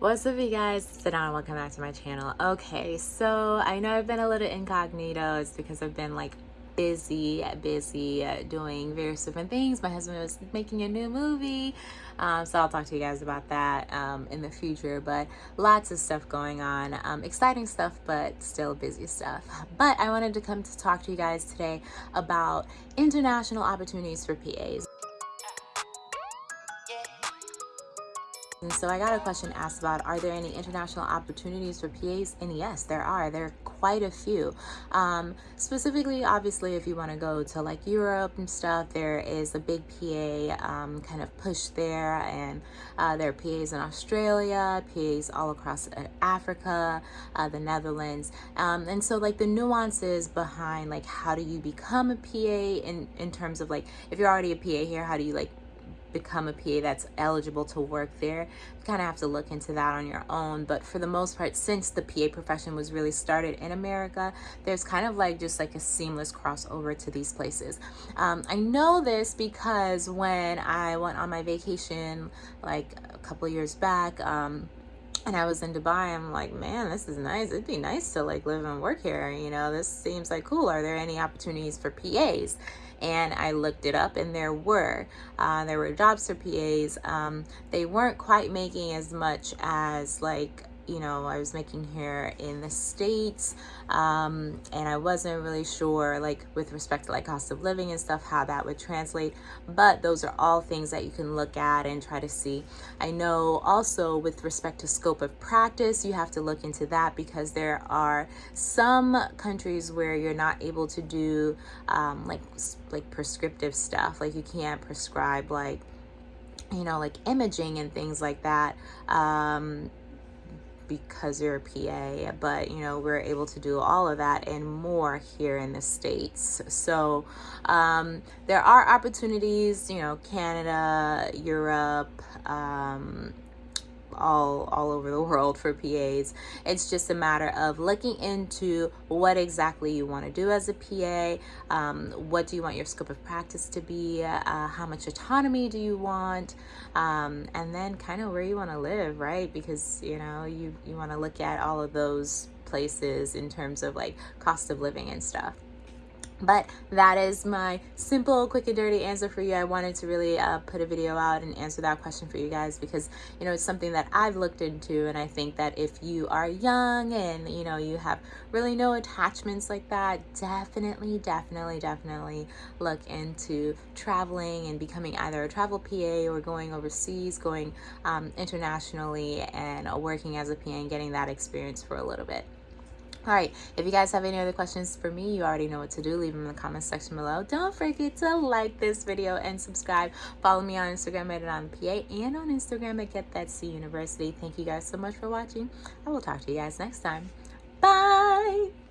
What's up you guys, sit down welcome back to my channel. Okay, so I know I've been a little incognito. It's because I've been like busy, busy uh, doing various different things. My husband was making a new movie, um, so I'll talk to you guys about that um, in the future. But lots of stuff going on, um, exciting stuff, but still busy stuff. But I wanted to come to talk to you guys today about international opportunities for PAs. So I got a question asked about, are there any international opportunities for PAs? And yes, there are. There are quite a few. Um, specifically, obviously, if you want to go to like Europe and stuff, there is a big PA um, kind of push there. And uh, there are PAs in Australia, PAs all across uh, Africa, uh, the Netherlands. Um, and so like the nuances behind like how do you become a PA in, in terms of like, if you're already a PA here, how do you like become a PA that's eligible to work there. You kind of have to look into that on your own. But for the most part, since the PA profession was really started in America, there's kind of like just like a seamless crossover to these places. Um, I know this because when I went on my vacation like a couple years back, um, and I was in Dubai, I'm like, man, this is nice. It'd be nice to like live and work here. You know, this seems like cool. Are there any opportunities for PAs? and I looked it up and there were uh, there were jobs for PAs um, they weren't quite making as much as like you know I was making here in the States um, and I wasn't really sure like with respect to like cost of living and stuff how that would translate but those are all things that you can look at and try to see. I know also with respect to scope of practice you have to look into that because there are some countries where you're not able to do um, like like prescriptive stuff like you can't prescribe like you know like imaging and things like that um, because you're a PA, but you know, we're able to do all of that and more here in the States. So um, there are opportunities, you know, Canada, Europe, um, all all over the world for PAs. It's just a matter of looking into what exactly you want to do as a PA. Um, what do you want your scope of practice to be? Uh, how much autonomy do you want? Um, and then kind of where you want to live, right? Because you know you you want to look at all of those places in terms of like cost of living and stuff but that is my simple quick and dirty answer for you. I wanted to really uh, put a video out and answer that question for you guys because you know it's something that i've looked into and i think that if you are young and you know you have really no attachments like that definitely definitely definitely look into traveling and becoming either a travel pa or going overseas going um, internationally and working as a pa and getting that experience for a little bit all right if you guys have any other questions for me you already know what to do. Leave them in the comment section below. Don't forget to like this video and subscribe. Follow me on instagram at pa and on instagram at get that c university thank you guys so much for watching. I will talk to you guys next time. Bye